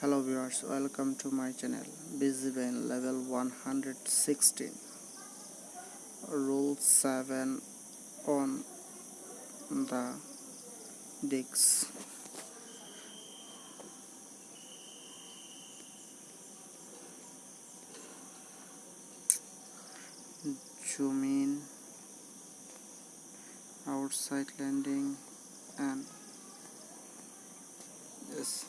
hello viewers welcome to my channel Busy BZBN level 116 rule 7 on the Dicks. zoom in outside landing and yes